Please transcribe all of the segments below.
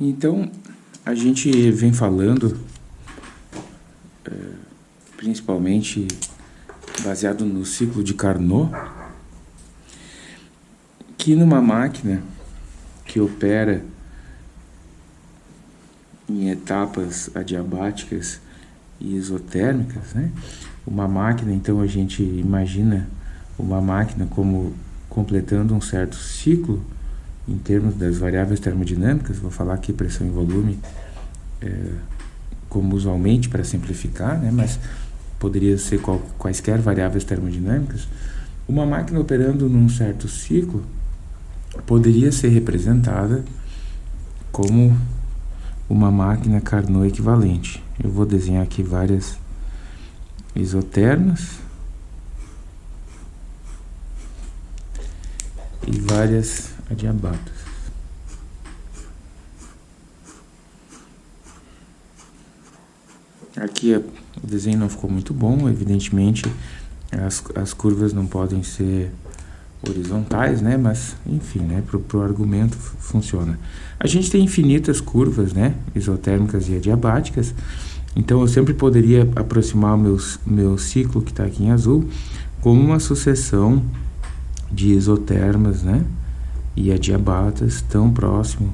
Então, a gente vem falando, é, principalmente baseado no ciclo de Carnot, que numa máquina que opera em etapas adiabáticas e isotérmicas, né? Uma máquina, então a gente imagina uma máquina como completando um certo ciclo em termos das variáveis termodinâmicas, vou falar aqui pressão e volume é, como usualmente para simplificar, né? mas poderia ser qual, quaisquer variáveis termodinâmicas, uma máquina operando num certo ciclo poderia ser representada como uma máquina Carnot equivalente. Eu vou desenhar aqui várias isotermas e várias adiabatas. Aqui o desenho não ficou muito bom, evidentemente as, as curvas não podem ser horizontais, né? Mas, enfim, né? Para o argumento funciona. A gente tem infinitas curvas, né? Isotérmicas e adiabáticas. Então, eu sempre poderia aproximar o meu, meu ciclo, que está aqui em azul, como uma sucessão de isotermas, né? E adiabatas tão próximo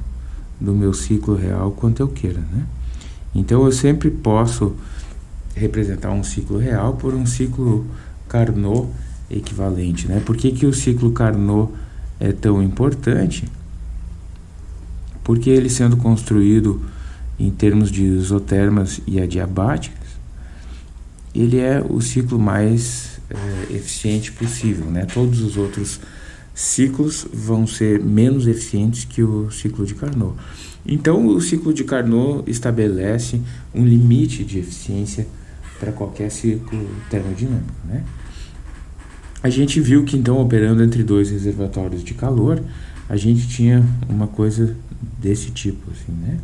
do meu ciclo real quanto eu queira, né? Então, eu sempre posso representar um ciclo real por um ciclo Carnot equivalente. Né? Por que, que o ciclo Carnot é tão importante? Porque ele sendo construído em termos de isotermas e adiabáticas, ele é o ciclo mais é, eficiente possível. Né? Todos os outros ciclos vão ser menos eficientes que o ciclo de Carnot. Então, o ciclo de Carnot estabelece um limite de eficiência para qualquer ciclo termodinâmico. Né? A gente viu que então operando entre dois reservatórios de calor, a gente tinha uma coisa desse tipo, assim, né?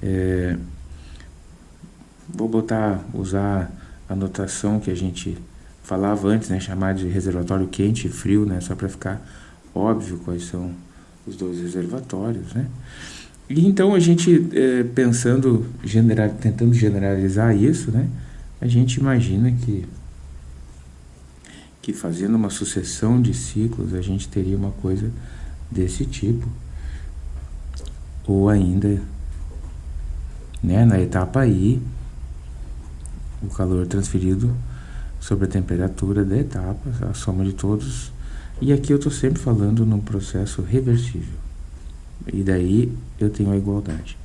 É, vou botar, usar a notação que a gente falava antes, né? Chamar de reservatório quente e frio, né? Só para ficar óbvio quais são os dois reservatórios, né? E então a gente, é, pensando, general, tentando generalizar isso, né? A gente imagina que que fazendo uma sucessão de ciclos a gente teria uma coisa desse tipo. Ou ainda, né, na etapa I, o calor transferido sobre a temperatura da etapa, a soma de todos. E aqui eu estou sempre falando num processo reversível. E daí eu tenho a igualdade.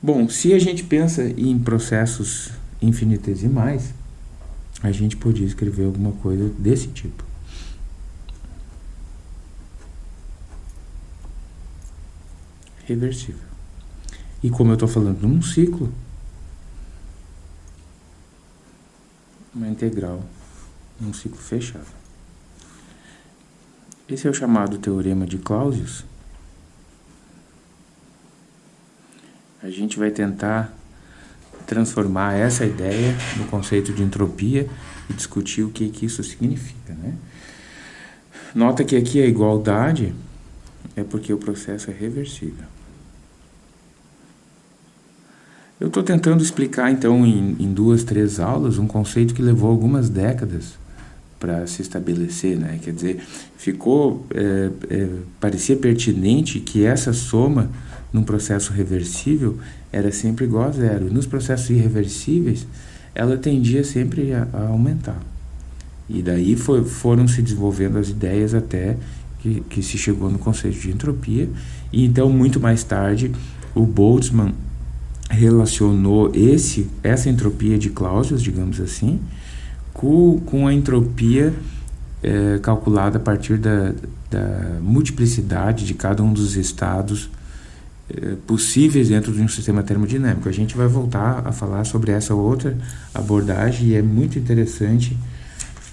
Bom, se a gente pensa em processos infinitesimais, a gente podia escrever alguma coisa desse tipo. Reversível. E como eu estou falando num ciclo, uma integral, um ciclo fechado. Esse é o chamado teorema de Clausius. A gente vai tentar transformar essa ideia no conceito de entropia e discutir o que, que isso significa. Né? Nota que aqui a igualdade é porque o processo é reversível. Eu estou tentando explicar, então, em, em, duas, três aulas, um conceito que levou algumas décadas para se estabelecer, né? Quer dizer, ficou, é, é, parecia pertinente que essa soma num processo reversível era sempre igual a zero. Nos processos irreversíveis, ela tendia sempre a, a aumentar. E daí foi, foram se desenvolvendo as ideias até que, que se chegou no conceito de entropia. E então, muito mais tarde, o Boltzmann relacionou esse, essa entropia de Clausius, digamos assim, com, com a entropia é, calculada a partir da, da multiplicidade de cada um dos estados eh, possíveis dentro de um sistema termodinâmico. A gente vai voltar a falar sobre essa outra abordagem e é muito interessante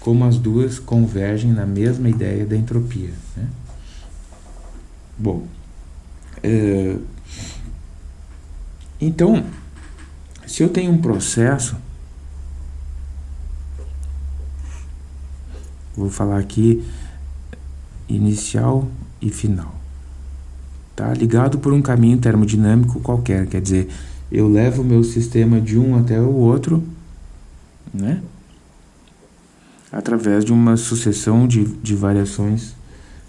como as duas convergem na mesma ideia da entropia. Né? Bom, é, então, se eu tenho um processo, vou falar aqui inicial e final. tá? ligado por um caminho termodinâmico qualquer, quer dizer, eu levo o meu sistema de um até o outro, né? através de uma sucessão de, de variações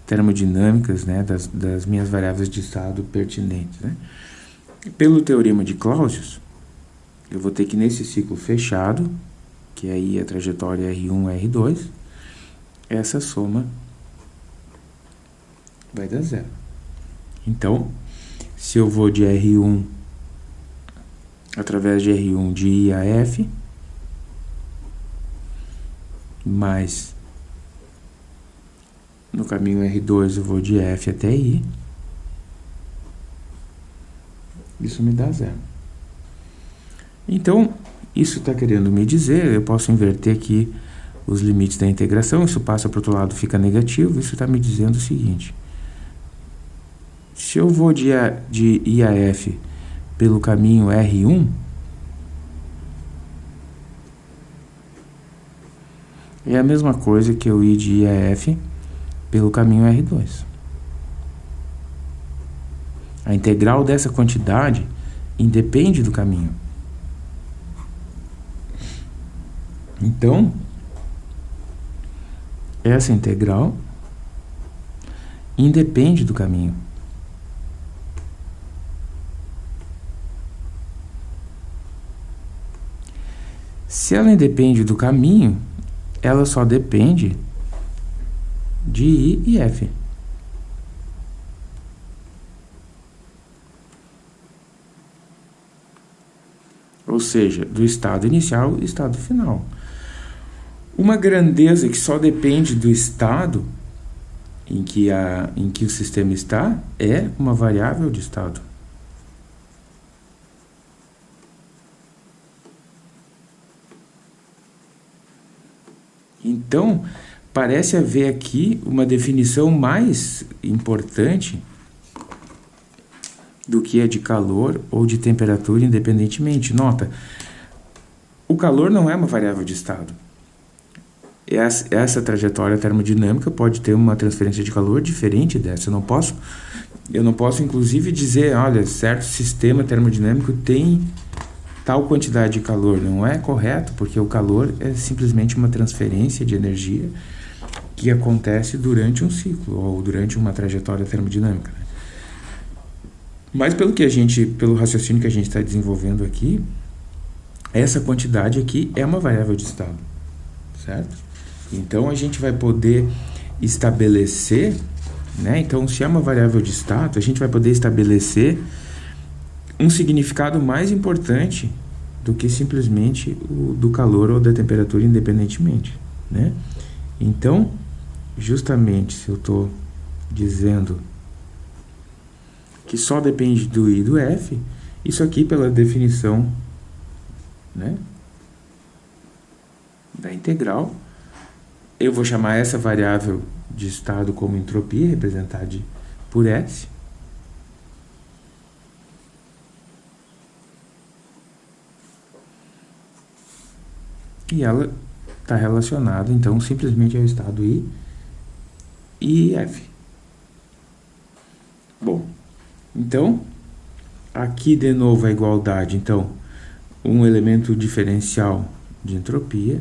termodinâmicas né? das, das minhas variáveis de estado pertinentes. Né? Pelo teorema de Clausius, eu vou ter que nesse ciclo fechado, que é aí a trajetória R1, R2, essa soma vai dar zero. Então, se eu vou de R1 através de R1 de I a F, mais no caminho R2 eu vou de F até I, isso me dá zero. Então, isso está querendo me dizer, eu posso inverter aqui os limites da integração, isso passa para o outro lado, fica negativo, isso está me dizendo o seguinte, se eu vou de, de I a F pelo caminho R1, é a mesma coisa que eu ir de I a F pelo caminho R2. A integral dessa quantidade independe do caminho. Então, essa integral independe do caminho. Se ela independe do caminho, ela só depende de I e F. Ou seja, do estado inicial e estado final. Uma grandeza que só depende do estado em que, a, em que o sistema está é uma variável de estado. Então, parece haver aqui uma definição mais importante do que a de calor ou de temperatura independentemente. Nota, o calor não é uma variável de estado. Essa, essa trajetória termodinâmica pode ter uma transferência de calor diferente dessa. Eu não posso, eu não posso inclusive dizer, olha, certo sistema termodinâmico tem tal quantidade de calor. Não é correto, porque o calor é simplesmente uma transferência de energia que acontece durante um ciclo ou durante uma trajetória termodinâmica. Né? Mas pelo que a gente, pelo raciocínio que a gente está desenvolvendo aqui, essa quantidade aqui é uma variável de estado, certo? Então a gente vai poder estabelecer, né? Então se é uma variável de estado, a gente vai poder estabelecer um significado mais importante do que simplesmente o do calor ou da temperatura independentemente, né? Então, justamente se eu estou dizendo que só depende do I e do F, isso aqui pela definição né, da integral, eu vou chamar essa variável de estado como entropia, representada por S, e ela está relacionada, então, simplesmente ao estado I e F. Bom, então, aqui de novo a igualdade, então, um elemento diferencial de entropia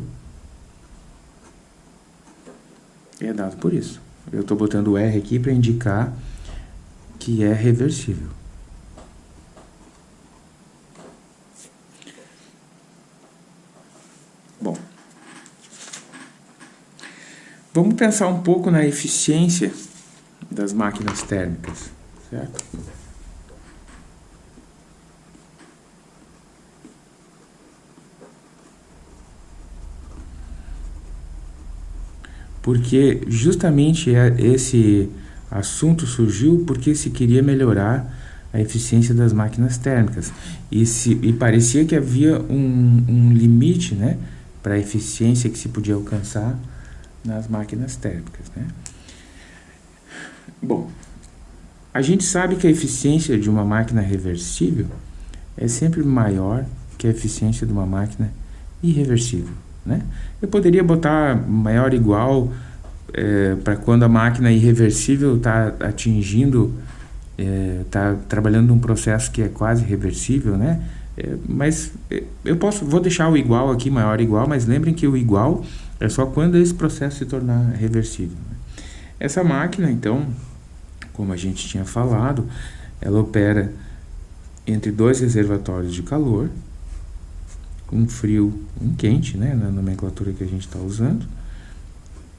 é dado por isso. Eu estou botando o R aqui para indicar que é reversível. Bom, vamos pensar um pouco na eficiência das máquinas térmicas, certo? Porque justamente é esse assunto surgiu porque se queria melhorar a eficiência das máquinas térmicas e, se, e parecia que havia um, um limite, né? para a eficiência que se podia alcançar nas máquinas térmicas. Né? Bom, a gente sabe que a eficiência de uma máquina reversível é sempre maior que a eficiência de uma máquina irreversível. Né? Eu poderia botar maior igual é, para quando a máquina irreversível está atingindo está é, trabalhando num processo que é quase reversível, né? É, mas é, eu posso, vou deixar o igual aqui, maior igual, mas lembrem que o igual é só quando esse processo se tornar reversível. Né? Essa máquina, então, como a gente tinha falado, ela opera entre dois reservatórios de calor, um frio um quente, né, na nomenclatura que a gente está usando,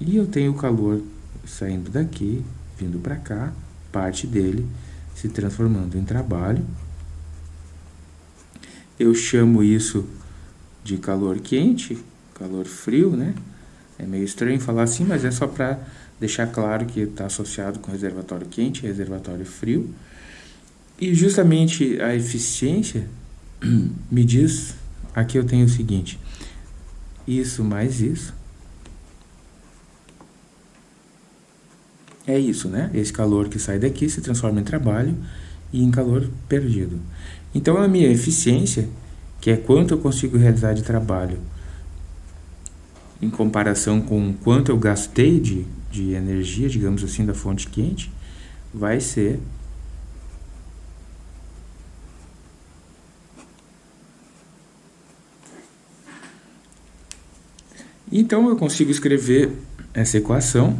e eu tenho o calor saindo daqui, vindo para cá, parte dele se transformando em trabalho. Eu chamo isso de calor quente, calor frio, né? É meio estranho falar assim, mas é só para deixar claro que está associado com reservatório quente reservatório frio. E justamente a eficiência me diz, aqui eu tenho o seguinte, isso mais isso, é isso, né? Esse calor que sai daqui se transforma em trabalho e em calor perdido. Então, a minha eficiência, que é quanto eu consigo realizar de trabalho em comparação com quanto eu gastei de, de energia, digamos assim, da fonte quente, vai ser Então eu consigo escrever essa equação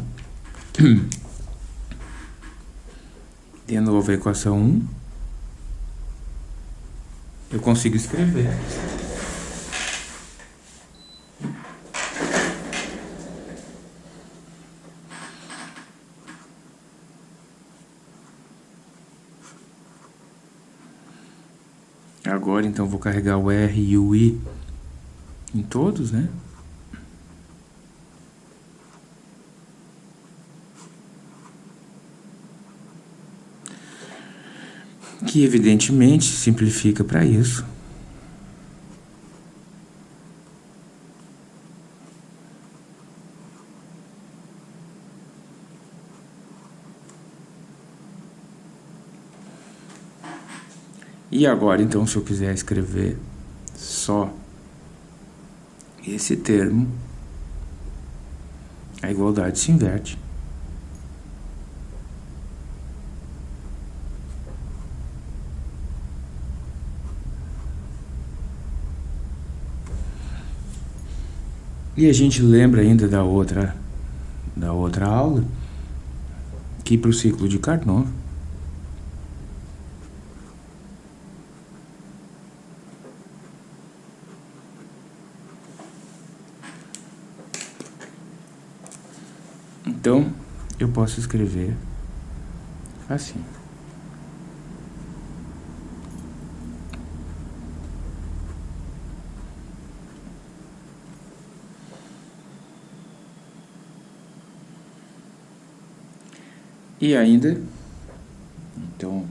de novo a equação 1. Eu consigo escrever. Agora, então, vou carregar o R e o I em todos, né? Que evidentemente simplifica para isso. E agora, então, se eu quiser escrever só esse termo, a igualdade se inverte. E a gente lembra ainda da outra, da outra aula, que para o ciclo de Carnot, Então, eu posso escrever assim. E ainda, então,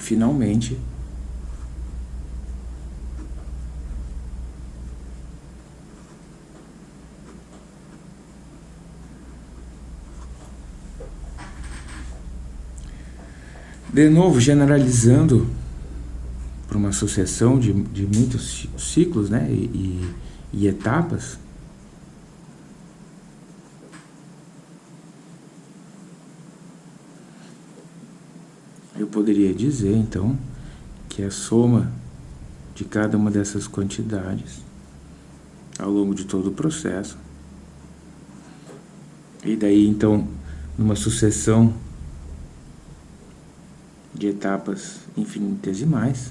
finalmente De novo, generalizando para uma sucessão de, de muitos ciclos né, e, e, e etapas, eu poderia dizer, então, que a soma de cada uma dessas quantidades ao longo de todo o processo, e daí, então, numa sucessão de etapas infinitesimais.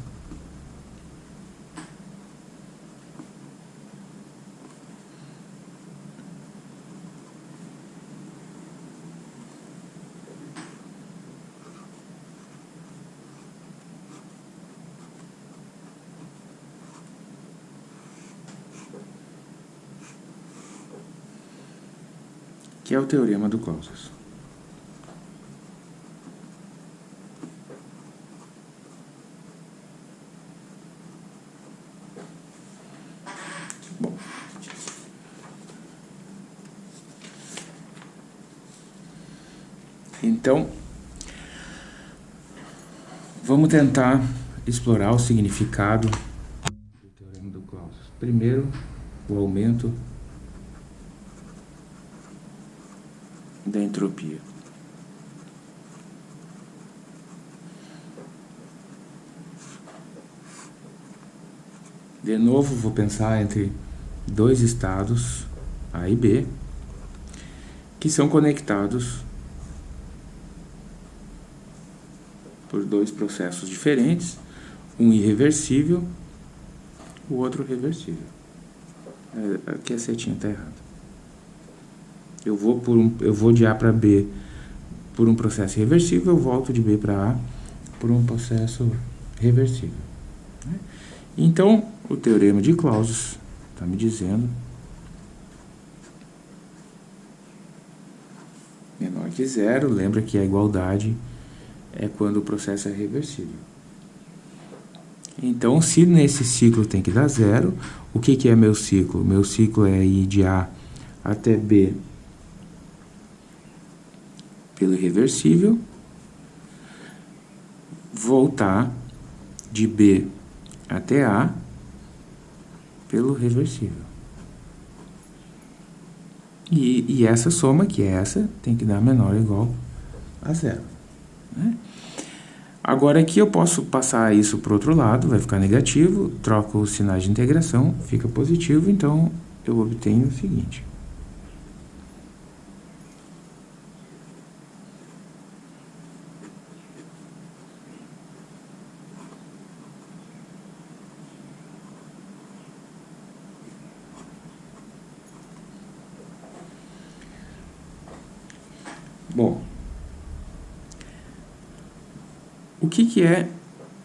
que é o teorema do Clausius. Então, vamos tentar explorar o significado do Teorema do Clausius. Primeiro, o aumento da entropia. De novo, vou pensar entre dois estados, A e B, que são conectados por dois processos diferentes, um irreversível, o outro reversível. É, aqui a setinha está errada. Eu vou, por um, eu vou de A para B por um processo reversível, eu volto de B para A por um processo reversível. Né? Então, o teorema de Clausius está me dizendo menor que zero, lembra que a igualdade é quando o processo é reversível. Então, se nesse ciclo tem que dar zero, o que, que é meu ciclo? Meu ciclo é ir de A até B pelo irreversível, voltar de B até A pelo reversível. E, e essa soma, que é essa, tem que dar menor ou igual a zero. Né? Agora aqui eu posso passar isso para o outro lado, vai ficar negativo, troco os sinais de integração, fica positivo, então eu obtenho o seguinte. Bom, o que, que é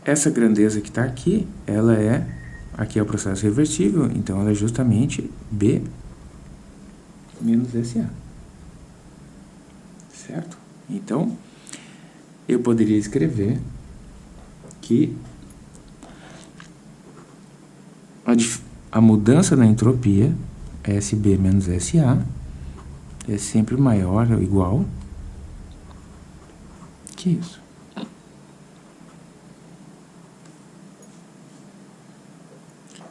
essa grandeza que está aqui? Ela é, aqui é o processo reversível, então ela é justamente B menos SA. Certo? Então, eu poderia escrever que a, a mudança na entropia, SB menos SA, é sempre maior ou igual que isso.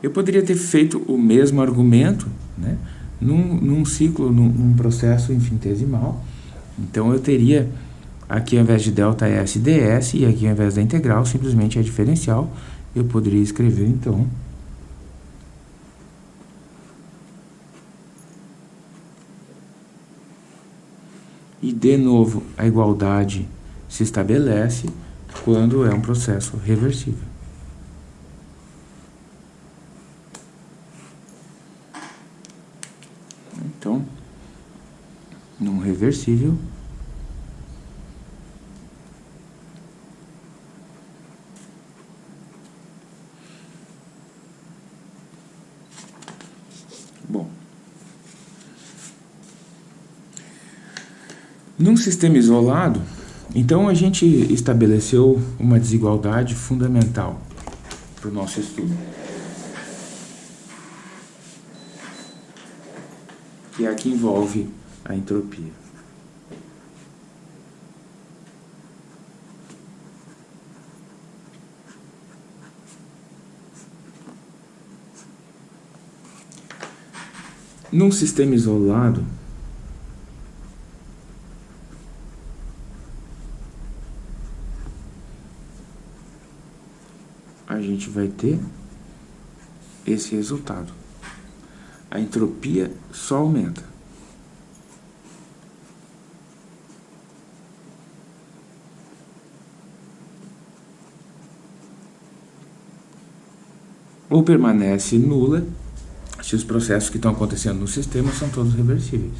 Eu poderia ter feito o mesmo argumento né, num, num ciclo, num, num, processo infinitesimal. Então, eu teria aqui ao invés de delta S, ds, e aqui ao invés da integral, simplesmente é diferencial. Eu poderia escrever, então, e de novo a igualdade se estabelece quando é um processo reversível. Então, reversível, Bom, num sistema isolado, então a gente estabeleceu uma desigualdade fundamental para o nosso estudo. Que é a que envolve a entropia. Num sistema isolado, a gente vai ter esse resultado. A entropia só aumenta. Ou permanece nula se os processos que estão acontecendo no sistema são todos reversíveis.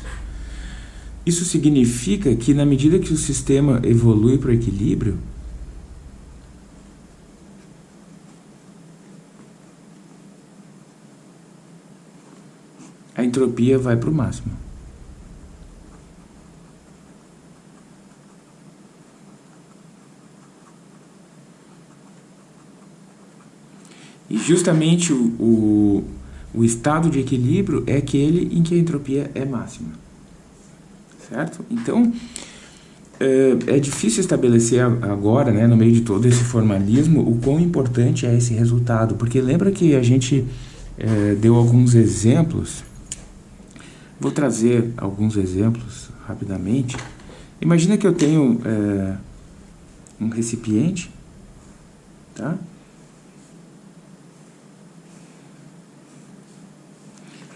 Isso significa que na medida que o sistema evolui para o equilíbrio, a entropia vai para o máximo. E justamente o, o, o, estado de equilíbrio é aquele em que a entropia é máxima. Certo? Então, é, é difícil estabelecer agora, né, no meio de todo esse formalismo, o quão importante é esse resultado, porque lembra que a gente é, deu alguns exemplos, vou trazer alguns exemplos rapidamente. Imagina que eu tenho é, um recipiente, tá?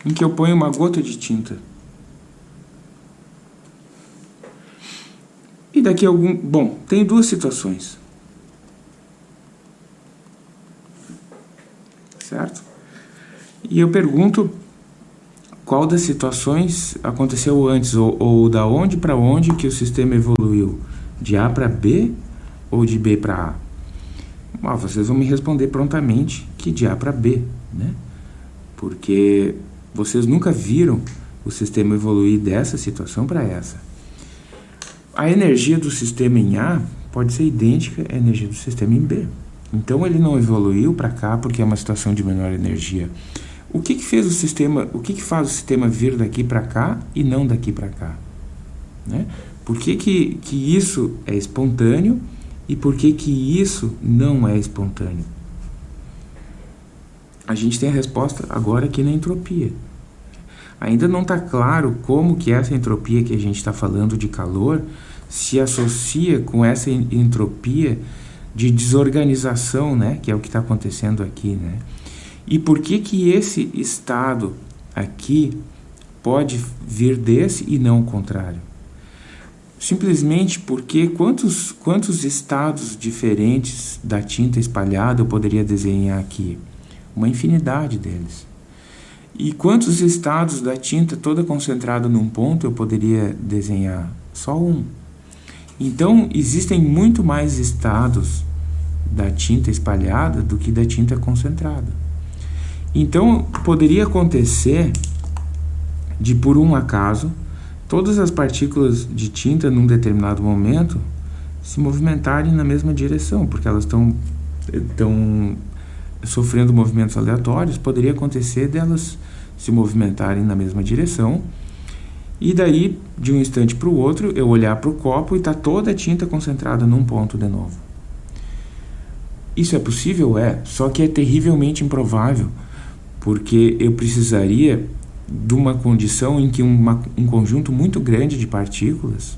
Em que eu ponho uma gota de tinta. E daqui a algum... Bom, tem duas situações. Certo? E eu pergunto qual das situações aconteceu antes, ou, ou da onde para onde que o sistema evoluiu? De A para B ou de B para A? Ah, vocês vão me responder prontamente que de A para B, né? Porque vocês nunca viram o sistema evoluir dessa situação para essa. A energia do sistema em A pode ser idêntica à energia do sistema em B. Então ele não evoluiu para cá porque é uma situação de menor energia. O que, que fez o sistema, o que, que faz o sistema vir daqui para cá e não daqui para cá? Né? Por que, que, que isso é espontâneo e por que, que isso não é espontâneo? A gente tem a resposta agora aqui na entropia. Ainda não está claro como que essa entropia que a gente está falando de calor se associa com essa entropia de desorganização, né, que é o que está acontecendo aqui, né? E por que que esse estado aqui pode vir desse e não o contrário? Simplesmente porque quantos, quantos estados diferentes da tinta espalhada eu poderia desenhar aqui? Uma infinidade deles. E quantos estados da tinta toda concentrada num ponto eu poderia desenhar? Só um. Então, existem muito mais estados da tinta espalhada do que da tinta concentrada. Então, poderia acontecer de, por um acaso, todas as partículas de tinta num determinado momento se movimentarem na mesma direção, porque elas estão sofrendo movimentos aleatórios, poderia acontecer delas se movimentarem na mesma direção. E daí, de um instante para o outro, eu olhar para o copo e está toda a tinta concentrada num ponto de novo. Isso é possível? É, só que é terrivelmente improvável, porque eu precisaria de uma condição em que uma, um conjunto muito grande de partículas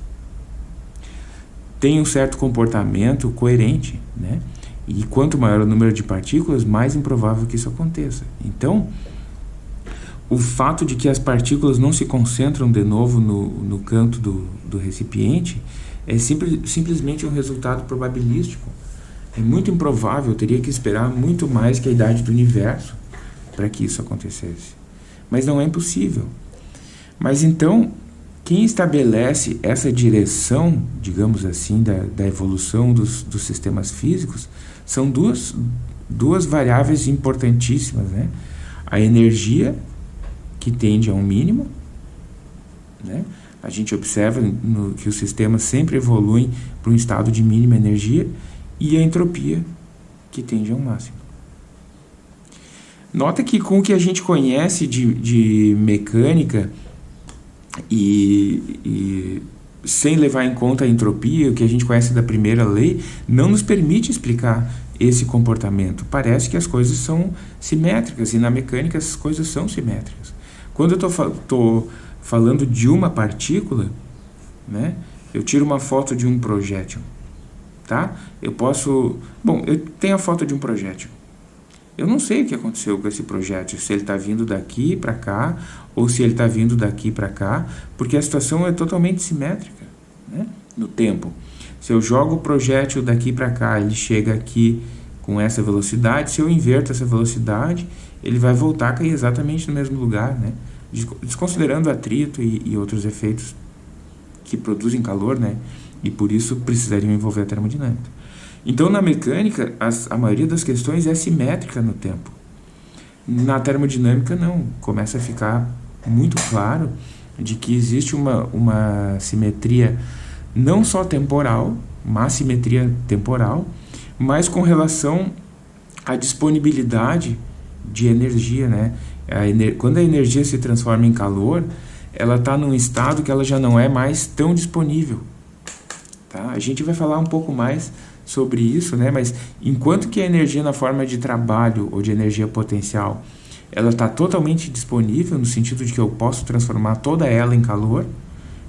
tem um certo comportamento coerente, né? E quanto maior o número de partículas, mais improvável que isso aconteça. Então, o fato de que as partículas não se concentram de novo no, no canto do, do recipiente é simples, simplesmente um resultado probabilístico. É muito improvável, teria que esperar muito mais que a idade do universo para que isso acontecesse. Mas não é impossível. Mas então, quem estabelece essa direção, digamos assim, da, da evolução dos, dos sistemas físicos, são duas, duas variáveis importantíssimas, né? A energia que tende a um mínimo. Né? A gente observa no, que os sistemas sempre evoluem para um estado de mínima energia e a entropia que tende a um máximo. Nota que com o que a gente conhece de, de mecânica e, e sem levar em conta a entropia, o que a gente conhece da primeira lei, não nos permite explicar esse comportamento. Parece que as coisas são simétricas, e na mecânica as coisas são simétricas. Quando eu estou falando de uma partícula, né, eu tiro uma foto de um projétil. Tá? Eu posso... Bom, eu tenho a foto de um projétil. Eu não sei o que aconteceu com esse projétil, se ele está vindo daqui para cá ou se ele está vindo daqui para cá, porque a situação é totalmente simétrica né, no tempo. Se eu jogo o projétil daqui para cá, ele chega aqui com essa velocidade, se eu inverto essa velocidade, ele vai voltar a cair exatamente no mesmo lugar, né? desconsiderando atrito e, e, outros efeitos que produzem calor, né? E por isso precisariam envolver a termodinâmica. Então, na mecânica, as, a maioria das questões é simétrica no tempo. Na termodinâmica, não. Começa a ficar muito claro de que existe uma, uma simetria não só temporal, uma simetria temporal, mas com relação à disponibilidade de energia, né? A ener quando a energia se transforma em calor, ela está num estado que ela já não é mais tão disponível. Tá? A gente vai falar um pouco mais sobre isso, né? mas enquanto que a energia na forma de trabalho ou de energia potencial ela está totalmente disponível no sentido de que eu posso transformar toda ela em calor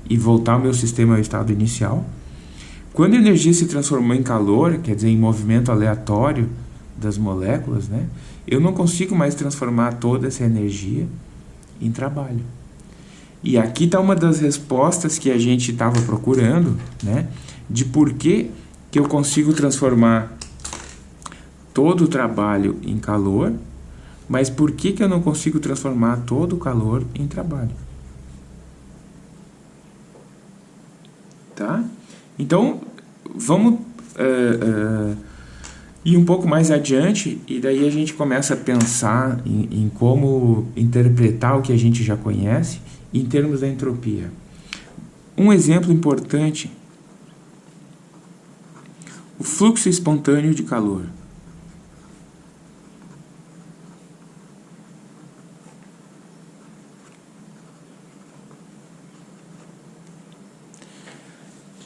e voltar o meu sistema ao estado inicial. Quando a energia se transformou em calor, quer dizer, em movimento aleatório das moléculas, né, eu não consigo mais transformar toda essa energia em trabalho. E aqui está uma das respostas que a gente estava procurando, né, de por que, que eu consigo transformar todo o trabalho em calor mas por que, que eu não consigo transformar todo o calor em trabalho? Tá? Então, vamos uh, uh, ir um pouco mais adiante e daí a gente começa a pensar em, em como interpretar o que a gente já conhece em termos da entropia. Um exemplo importante, o fluxo espontâneo de calor.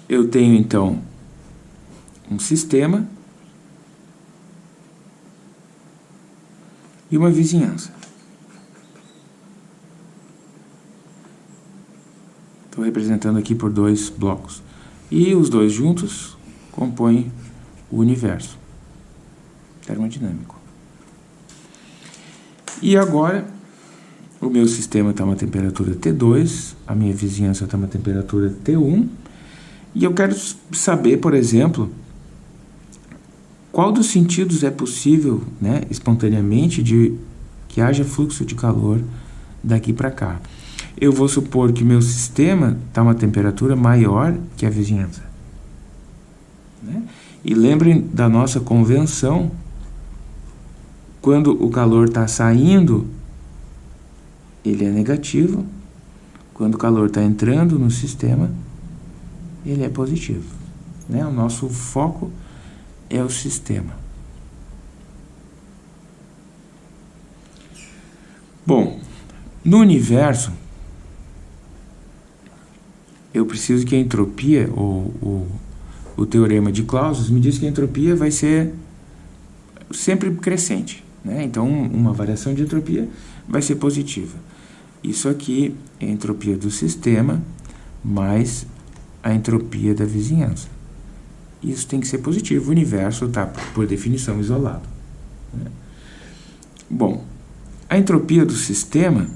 Eu tenho então um sistema e uma vizinhança. Estou representando aqui por dois blocos. E os dois juntos compõem o universo termodinâmico. E agora, o meu sistema está uma temperatura T2, a minha vizinhança está uma temperatura T1, e eu quero saber, por exemplo, qual dos sentidos é possível, né, espontaneamente, de que haja fluxo de calor daqui para cá. Eu vou supor que meu sistema está uma temperatura maior que a vizinhança. Né? E lembrem da nossa convenção, quando o calor está saindo, ele é negativo, quando o calor está entrando no sistema, ele é positivo. Né? O nosso foco é o sistema. Bom, no universo, eu preciso que a entropia, ou, ou o teorema de Clausius, me diz que a entropia vai ser sempre crescente. Né? Então, uma variação de entropia vai ser positiva. Isso aqui é a entropia do sistema mais a entropia da vizinhança. Isso tem que ser positivo, o universo está, por definição, isolado. Né? Bom, a entropia do sistema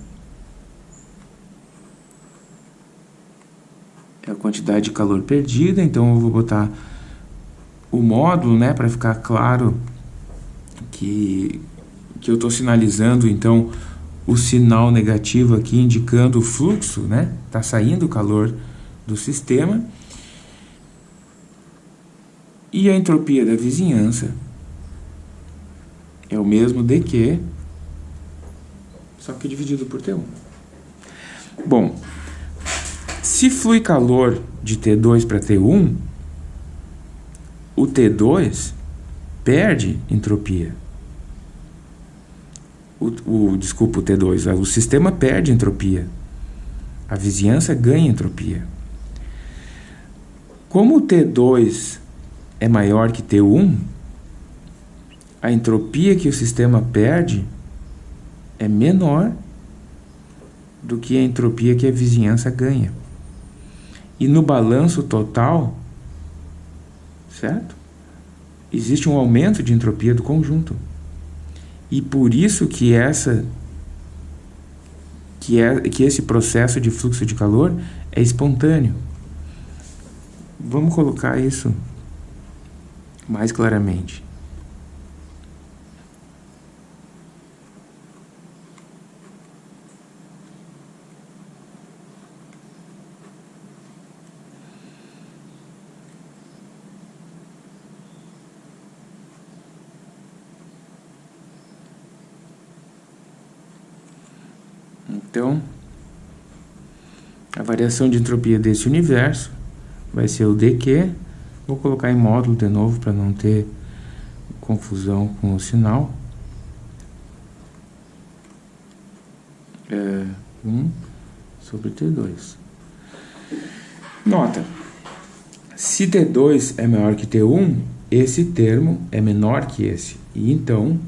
a quantidade de calor perdida, então eu vou botar o módulo, né, para ficar claro que, que eu estou sinalizando, então, o sinal negativo aqui indicando o fluxo, né, está saindo o calor do sistema e a entropia da vizinhança é o mesmo de que, só que dividido por T1. Bom, se flui calor de T2 para T1, o T2 perde entropia. O, o, desculpa, o T2, o sistema perde entropia. A vizinhança ganha entropia. Como o T2 é maior que T1, a entropia que o sistema perde é menor do que a entropia que a vizinhança ganha. E no balanço total, certo? Existe um aumento de entropia do conjunto. E por isso que essa que é que esse processo de fluxo de calor é espontâneo. Vamos colocar isso mais claramente. Então, a variação de entropia desse universo vai ser o dq. Vou colocar em módulo de novo para não ter confusão com o sinal. É 1 sobre T2. Nota, Se T2 é maior que T1, esse termo é menor que esse. E então,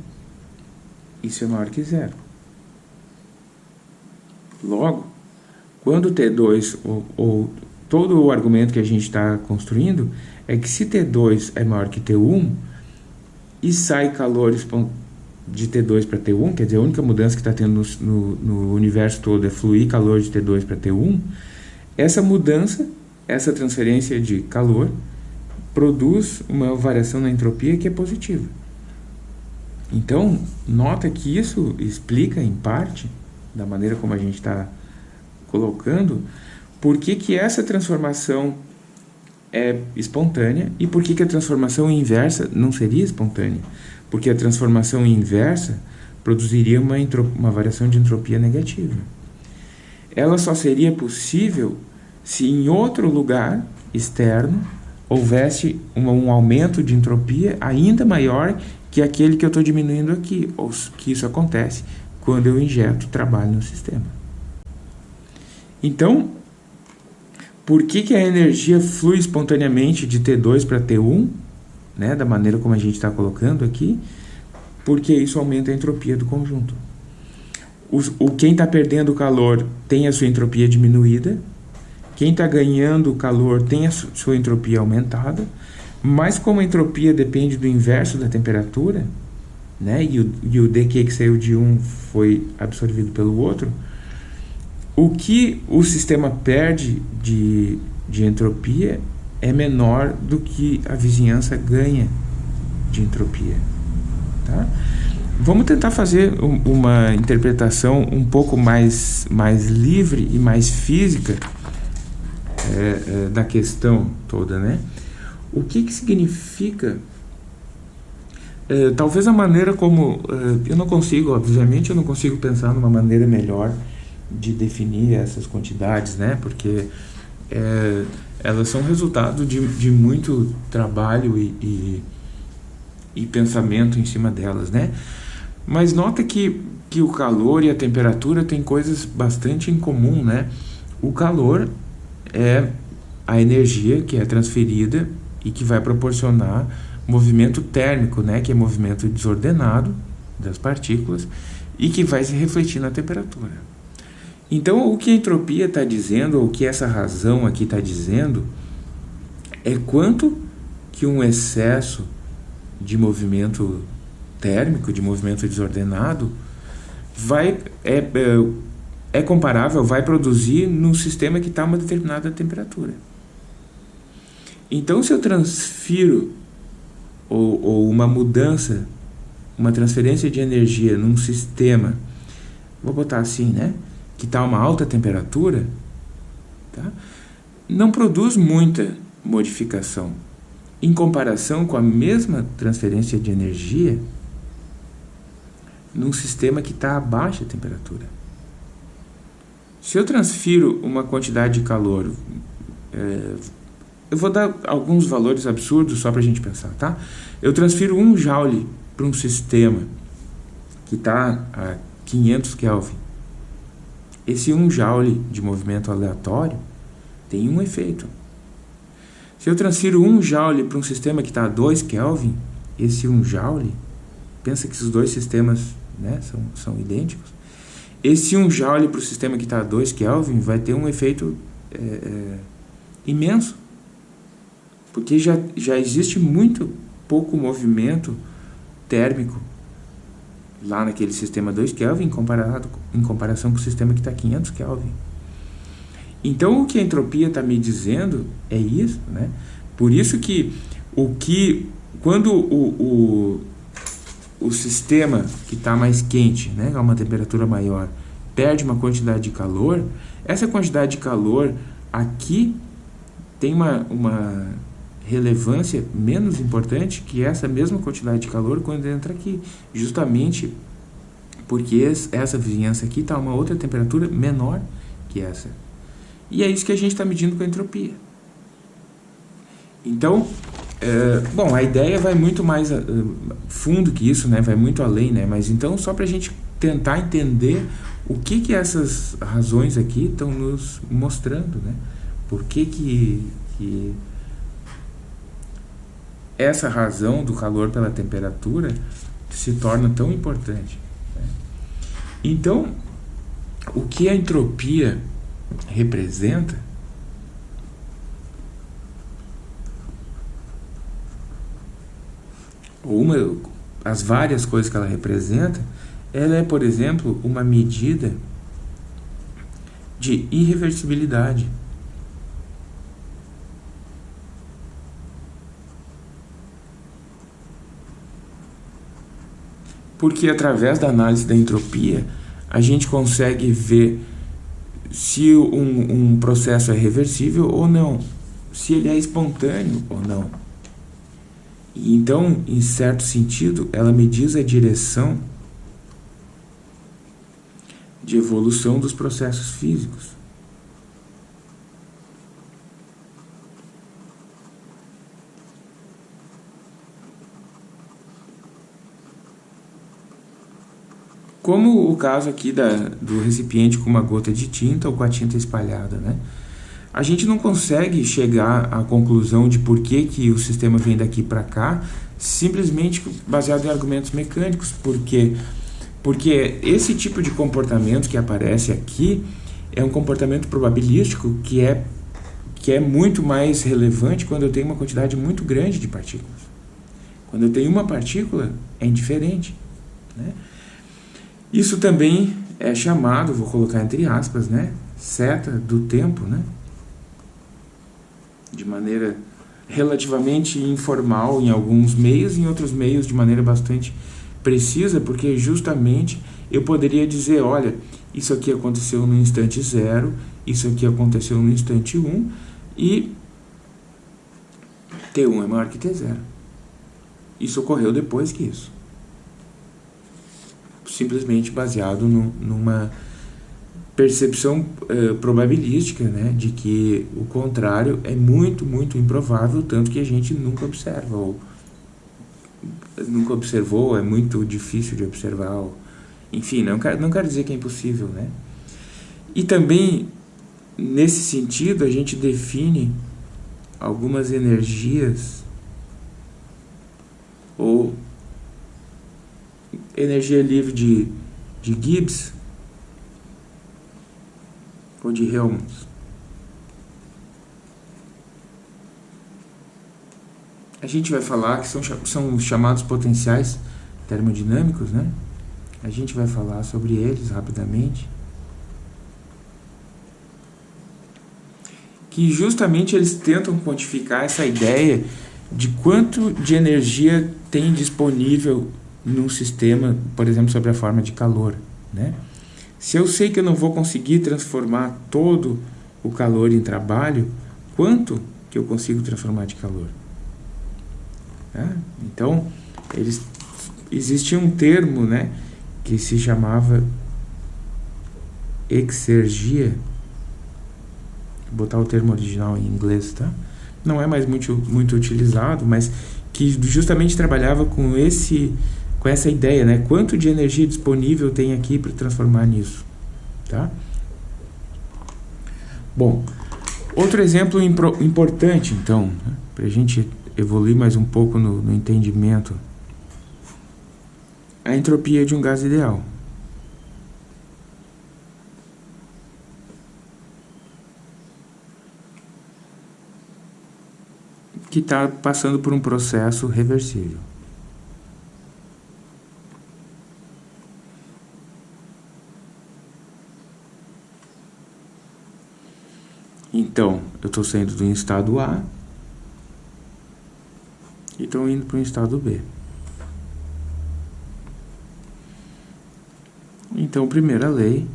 isso é maior que zero. Logo, quando T2, ou, ou todo o argumento que a gente está construindo, é que se T2 é maior que T1 e sai calor de T2 para T1, quer dizer, a única mudança que está tendo no, no, no, universo todo é fluir calor de T2 para T1, essa mudança, essa transferência de calor, produz uma variação na entropia que é positiva. Então, nota que isso explica, em parte, da maneira como a gente está colocando, por que, que essa transformação é espontânea e por que, que a transformação inversa não seria espontânea. Porque a transformação inversa produziria uma, uma variação de entropia negativa. Ela só seria possível se em outro lugar externo houvesse um, um aumento de entropia ainda maior que aquele que eu estou diminuindo aqui, ou que isso acontece quando eu injeto trabalho no sistema. Então, por que, que a energia flui espontaneamente de T2 para T1, né, da maneira como a gente está colocando aqui? Porque isso aumenta a entropia do conjunto. O, o quem está perdendo calor tem a sua entropia diminuída, quem está ganhando calor tem a sua entropia aumentada, mas como a entropia depende do inverso da temperatura, né, e, o, e o dq que saiu de um foi absorvido pelo outro, o que o sistema perde de, de entropia é menor do que a vizinhança ganha de entropia. Tá? Vamos tentar fazer uma interpretação um pouco mais, mais livre e mais física é, é, da questão toda, né? O que, que significa é, talvez a maneira como é, eu não consigo, obviamente eu não consigo pensar numa maneira melhor de definir essas quantidades, né? Porque é, elas são resultado de, de muito trabalho e, e, e, pensamento em cima delas, né? Mas nota que, que o calor e a temperatura têm coisas bastante em comum, né? O calor é a energia que é transferida e que vai proporcionar movimento térmico, né? Que é movimento desordenado das partículas e que vai se refletir na temperatura. Então, o que a entropia está dizendo, ou o que essa razão aqui está dizendo, é quanto que um excesso de movimento térmico, de movimento desordenado, vai é, é, é comparável, vai produzir num sistema que está a uma determinada temperatura. Então, se eu transfiro ou, ou uma mudança, uma transferência de energia num sistema, vou botar assim, né? que está uma alta temperatura, tá? não produz muita modificação. Em comparação com a mesma transferência de energia num sistema que está a baixa temperatura. Se eu transfiro uma quantidade de calor, é, eu vou dar alguns valores absurdos só para a gente pensar, tá? Eu transfiro um joule para um sistema que está a 500 Kelvin esse 1 joule de movimento aleatório tem um efeito. Se eu transfiro 1 joule para um sistema que está a 2 Kelvin, esse 1 joule, pensa que os dois sistemas né, são, são idênticos, esse 1 joule para o sistema que está a 2 Kelvin vai ter um efeito é, é, imenso. Porque já, já existe muito pouco movimento térmico lá naquele sistema 2 Kelvin comparado, em comparação com o sistema que está 500 Kelvin. Então o que a entropia está me dizendo é isso, né? Por isso que o que quando o, o, o sistema que está mais quente, né, a uma temperatura maior, perde uma quantidade de calor, essa quantidade de calor aqui tem uma, uma relevância menos importante que essa mesma quantidade de calor quando entra aqui, justamente porque essa vizinhança aqui está a uma outra temperatura menor que essa. E é isso que a gente está medindo com a entropia. Então, é, bom, a ideia vai muito mais fundo que isso, né? vai muito além, né? mas então só para a gente tentar entender o que, que essas razões aqui estão nos mostrando, né? por que, que, que essa razão do calor pela temperatura se torna tão importante. Né? Então, o que a entropia representa uma as várias coisas que ela representa, ela é, por exemplo, uma medida de irreversibilidade. Porque através da análise da entropia, a gente consegue ver se um, um processo é reversível ou não, se ele é espontâneo ou não. Então, em certo sentido, ela me diz a direção de evolução dos processos físicos. Como o caso aqui da, do recipiente com uma gota de tinta ou com a tinta espalhada, né? A gente não consegue chegar à conclusão de por que, que o sistema vem daqui para cá simplesmente baseado em argumentos mecânicos, porque porque esse tipo de comportamento que aparece aqui é um comportamento probabilístico que é que é muito mais relevante quando eu tenho uma quantidade muito grande de partículas. Quando eu tenho uma partícula, é indiferente. Né? Isso também é chamado, vou colocar entre aspas, né, seta do tempo, né? de maneira relativamente informal em alguns meios, em outros meios de maneira bastante precisa, porque justamente eu poderia dizer, olha, isso aqui aconteceu no instante zero, isso aqui aconteceu no instante 1, um, e T1 é maior que T0. Isso ocorreu depois que isso simplesmente baseado no, numa percepção uh, probabilística, né, de que o contrário é muito, muito improvável, tanto que a gente nunca observa, ou nunca observou, é muito difícil de observar, ou, enfim, não quero, não quero dizer que é impossível, né. E também, nesse sentido, a gente define algumas energias ou energia livre de, de Gibbs ou de Helmholtz. A gente vai falar que são, são chamados potenciais termodinâmicos, né? A gente vai falar sobre eles rapidamente. Que justamente eles tentam quantificar essa ideia de quanto de energia tem disponível num sistema, por exemplo, sobre a forma de calor. Né? Se eu sei que eu não vou conseguir transformar todo o calor em trabalho, quanto que eu consigo transformar de calor? Né? Então, eles, existia um termo né, que se chamava exergia, vou botar o termo original em inglês, tá? Não é mais muito, muito utilizado, mas que justamente trabalhava com esse com essa ideia, né? Quanto de energia disponível tem aqui para transformar nisso, tá? Bom, outro exemplo importante, então, né? para a gente evoluir mais um pouco no, no entendimento, a entropia de um gás ideal. que está passando por um processo reversível. Então, eu estou saindo do estado A e estou indo para o estado B. Então, primeira lei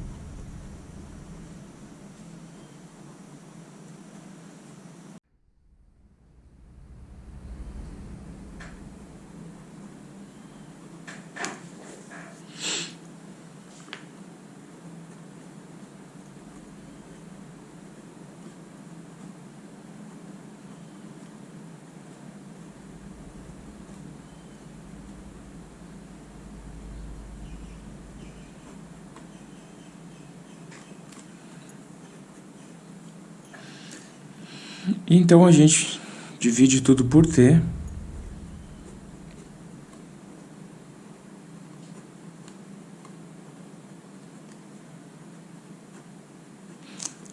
Então a gente divide tudo por T.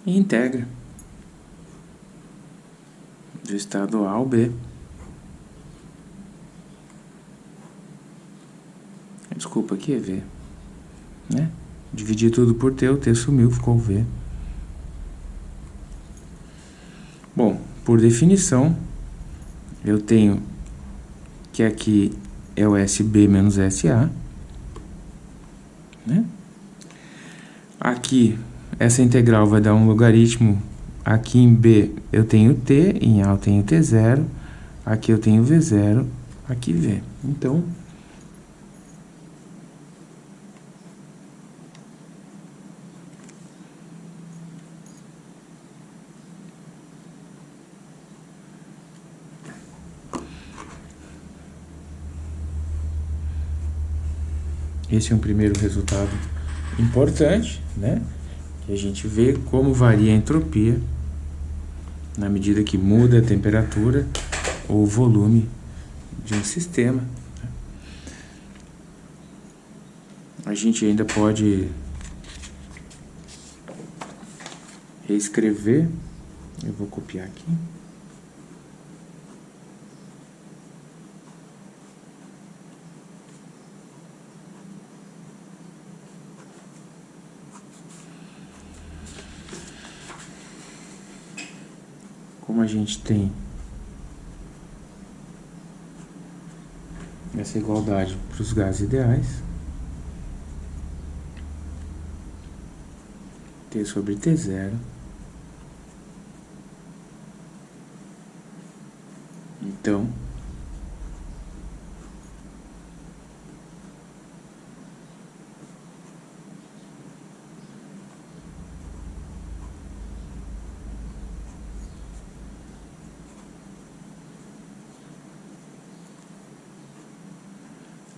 E integra do estado A ao B. Desculpa, aqui é V, né? Dividi tudo por T, o T sumiu, ficou V. por definição, eu tenho que aqui é o SB menos SA. Né? Aqui, essa integral vai dar um logaritmo. Aqui em B eu tenho T, em A eu tenho T0, aqui eu tenho V0, aqui V. Então, Esse é um primeiro resultado importante, né? Que a gente vê como varia a entropia na medida que muda a temperatura ou o volume de um sistema. Né? A gente ainda pode reescrever. Eu vou copiar aqui. Como a gente tem essa igualdade para os gases ideais, T sobre T zero, então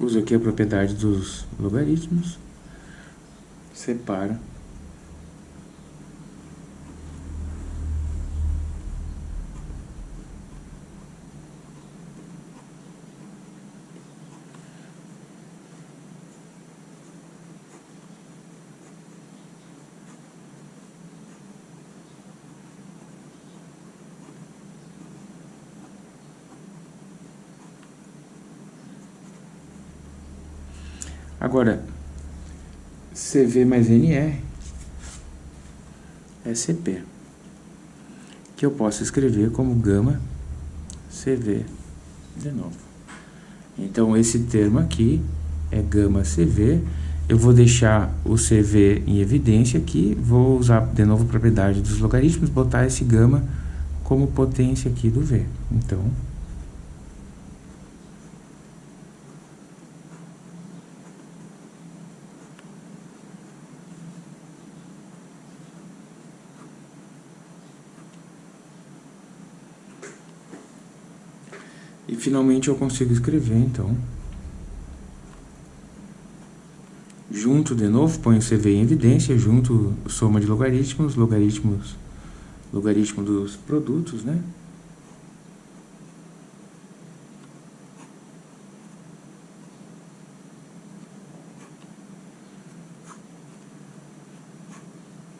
uso aqui a propriedade dos logaritmos, separa Agora, CV mais NR CP, que eu posso escrever como gama CV de novo. Então, esse termo aqui é gama CV. Eu vou deixar o CV em evidência aqui, vou usar de novo a propriedade dos logaritmos, botar esse gama como potência aqui do V. Então, E finalmente eu consigo escrever, então. Junto de novo, ponho CV em evidência, junto soma de logaritmos, logaritmos, logaritmo dos produtos, né?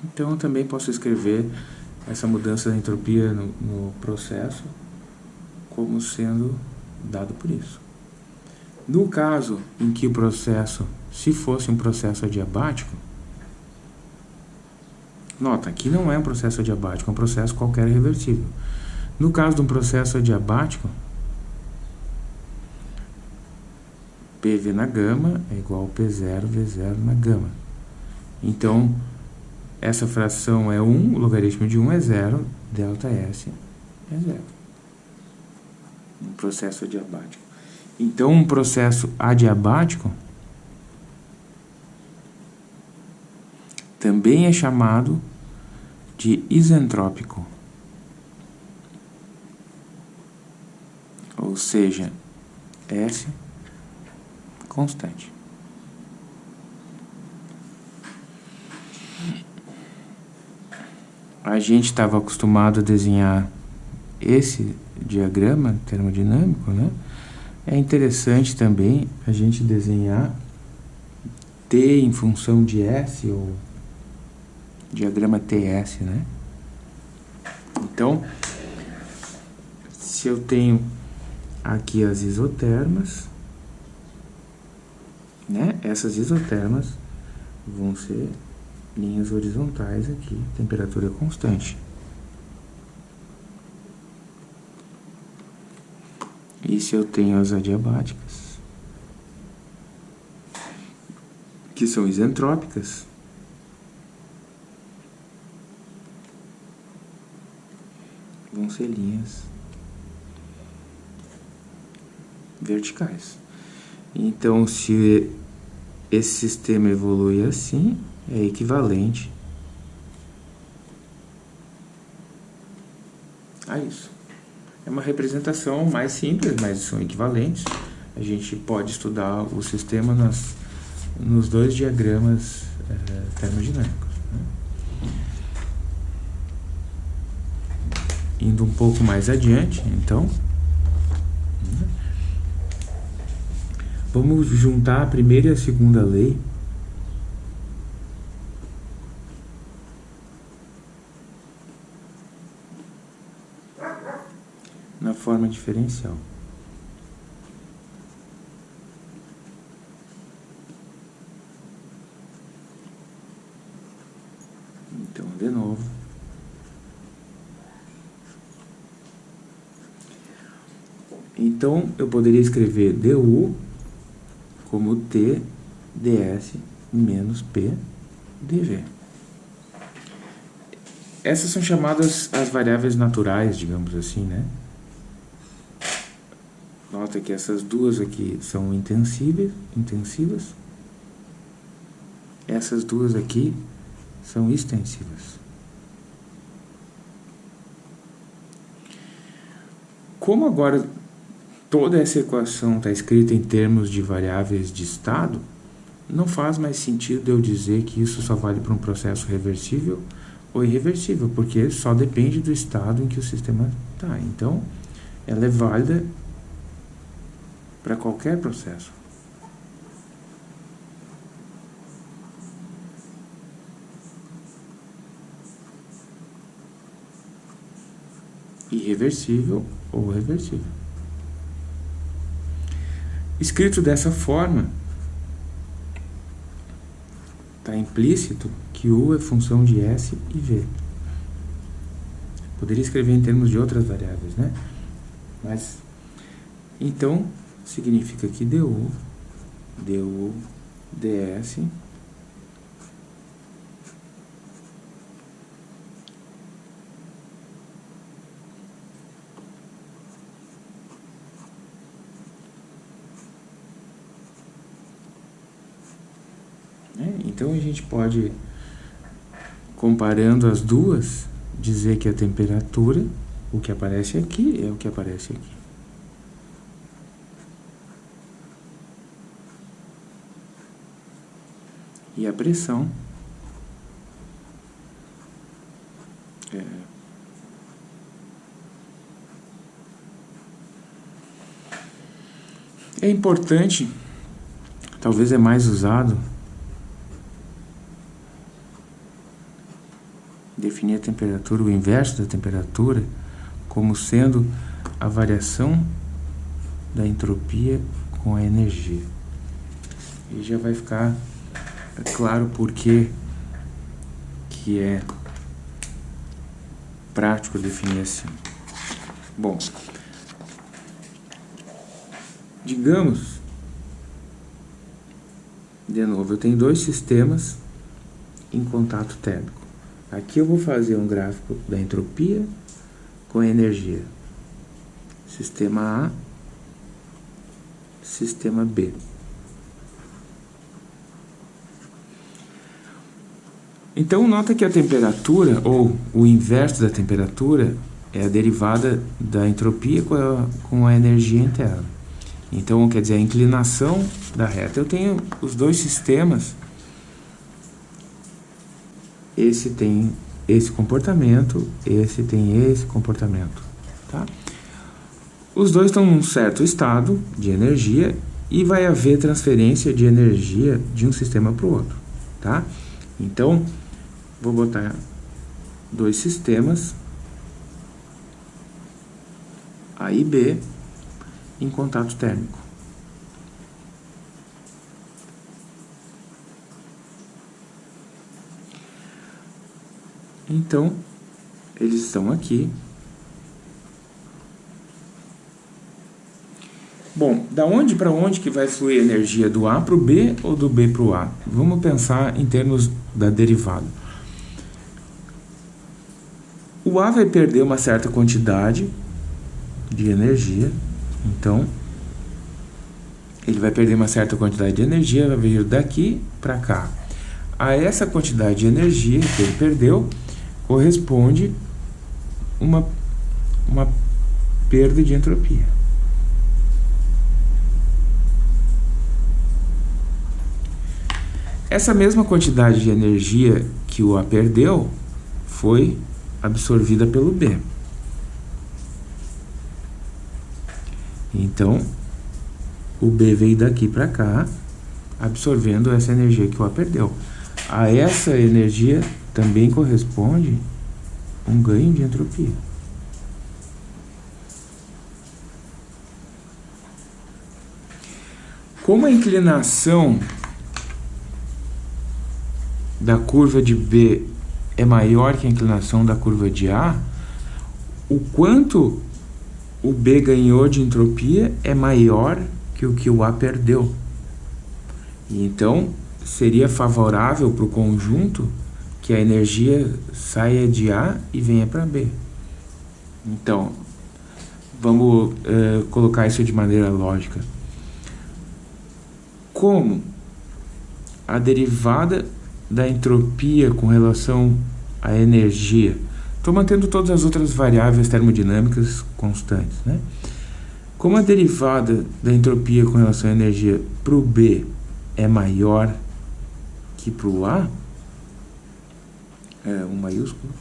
Então, eu também posso escrever essa mudança da entropia no, no processo como sendo dado por isso. No caso em que o processo, se fosse um processo adiabático, nota, aqui não é um processo adiabático, é um processo qualquer reversível. No caso de um processo adiabático, PV na gama é igual a P0, V0 na gama. Então, essa fração é 1, o logaritmo de 1 é 0, delta S é 0 um processo adiabático. Então, um processo adiabático também é chamado de isentrópico. Ou seja, S constante. A gente estava acostumado a desenhar esse diagrama termodinâmico, né? É interessante também a gente desenhar T em função de S, ou diagrama TS, né? Então, se eu tenho aqui as isotermas, né? Essas isotermas vão ser linhas horizontais aqui, temperatura constante. E se eu tenho as adiabáticas, que são isentrópicas, vão ser linhas verticais. Então, se esse sistema evolui assim, é equivalente a isso. É uma representação mais simples, mas são equivalentes. A gente pode estudar o sistema nas, nos dois diagramas é, termodinâmicos. Né? Indo um pouco mais adiante, então, Vamos juntar a primeira e a segunda lei. Na forma diferencial. Então, de novo. Então, eu poderia escrever du como T ds menos P dv. Essas são chamadas as variáveis naturais, digamos assim, né? Nota que essas duas aqui são intensivas, intensivas. Essas duas aqui são extensivas. Como agora toda essa equação está escrita em termos de variáveis de estado, não faz mais sentido eu dizer que isso só vale para um processo reversível ou irreversível, porque só depende do estado em que o sistema está. Então, ela é válida para qualquer processo. Irreversível ou reversível. Escrito dessa forma, está implícito que U é função de S e V. Poderia escrever em termos de outras variáveis, né? Mas, então, significa que DU, DU, DS Então a gente pode, comparando as duas, dizer que a temperatura, o que aparece aqui é o que aparece aqui. E a pressão é, é importante, talvez é mais usado definir a temperatura, o inverso da temperatura, como sendo a variação da entropia com a energia. E já vai ficar claro por que que é prático definir assim. Bom, digamos, de novo, eu tenho dois sistemas em contato térmico. Aqui eu vou fazer um gráfico da entropia com a energia. Sistema A, sistema B. Então, nota que a temperatura, ou o inverso da temperatura, é a derivada da entropia com a, com a energia interna. Então, quer dizer, a inclinação da reta. Eu tenho os dois sistemas esse tem esse comportamento, esse tem esse comportamento, tá? Os dois estão num certo estado de energia e vai haver transferência de energia de um sistema para o outro, tá? Então, vou botar dois sistemas A e B em contato térmico. Então, eles estão aqui. Bom, da onde para onde que vai fluir a energia? Do A para o B ou do B para o A? Vamos pensar em termos da derivada. O A vai perder uma certa quantidade de energia, então ele vai perder uma certa quantidade de energia, vai vir daqui para cá. A essa quantidade de energia que ele perdeu, corresponde uma, uma perda de entropia. Essa mesma quantidade de energia que o A perdeu foi absorvida pelo B. Então, o B veio daqui para cá, absorvendo essa energia que o A perdeu. A essa energia também corresponde um ganho de entropia. Como a inclinação da curva de B é maior que a inclinação da curva de A, o quanto o B ganhou de entropia é maior que o que o A perdeu. Então, seria favorável para o conjunto que a energia saia de A e venha para B. Então, vamos uh, colocar isso de maneira lógica. Como a derivada da entropia com relação à energia, estou mantendo todas as outras variáveis termodinâmicas constantes, né? Como a derivada da entropia com relação à energia para o B é maior que para o A, é, um maiúsculo,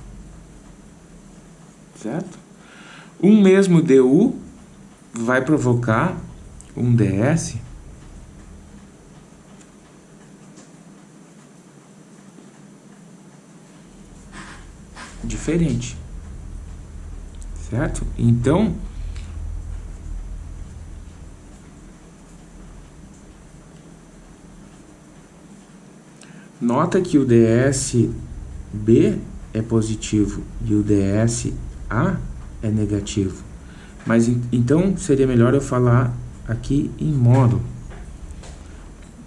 certo? Um mesmo DU vai provocar um DS diferente, certo? Então, nota que o DS B é positivo e o DSA é negativo. Mas então seria melhor eu falar aqui em módulo.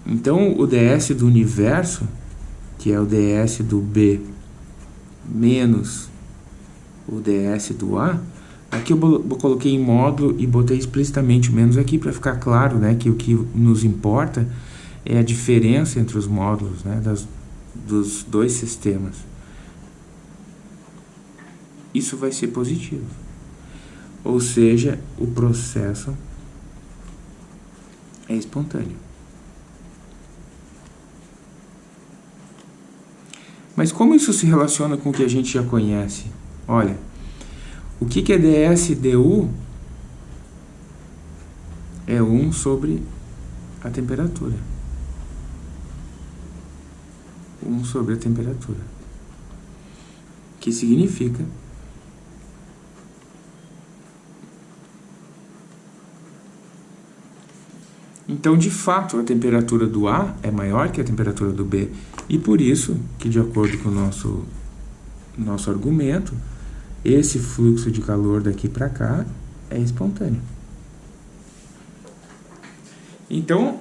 Então o DS do universo, que é o DS do B menos o DS do A, aqui eu coloquei em módulo e botei explicitamente menos aqui para ficar claro né, que o que nos importa é a diferença entre os módulos né, das, dos dois sistemas isso vai ser positivo. Ou seja, o processo é espontâneo. Mas como isso se relaciona com o que a gente já conhece? Olha, o que, que é dsdu? É 1 sobre a temperatura. 1 sobre a temperatura. Que significa Então, de fato, a temperatura do A é maior que a temperatura do B. E por isso que, de acordo com o nosso, nosso argumento, esse fluxo de calor daqui para cá é espontâneo. Então,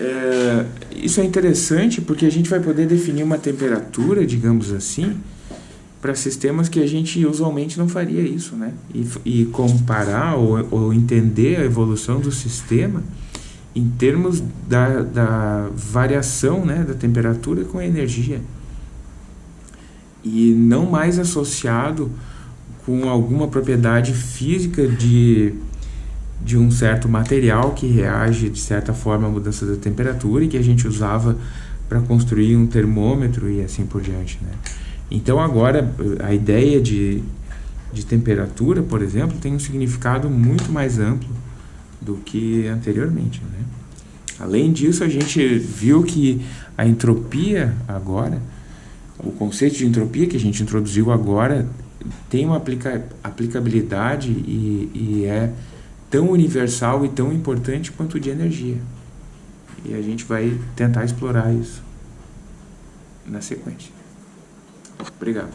é, isso é interessante porque a gente vai poder definir uma temperatura, digamos assim, para sistemas que a gente usualmente não faria isso, né? E, e comparar ou, ou entender a evolução do sistema em termos da, da variação né, da temperatura com a energia e não mais associado com alguma propriedade física de, de um certo material que reage de certa forma à mudança da temperatura e que a gente usava para construir um termômetro e assim por diante. Né? Então agora a ideia de, de temperatura, por exemplo, tem um significado muito mais amplo do que anteriormente. Né? Além disso, a gente viu que a entropia agora, o conceito de entropia que a gente introduziu agora, tem uma aplica, aplicabilidade e, e é tão universal e tão importante quanto o de energia. E a gente vai tentar explorar isso na sequência. Obrigado.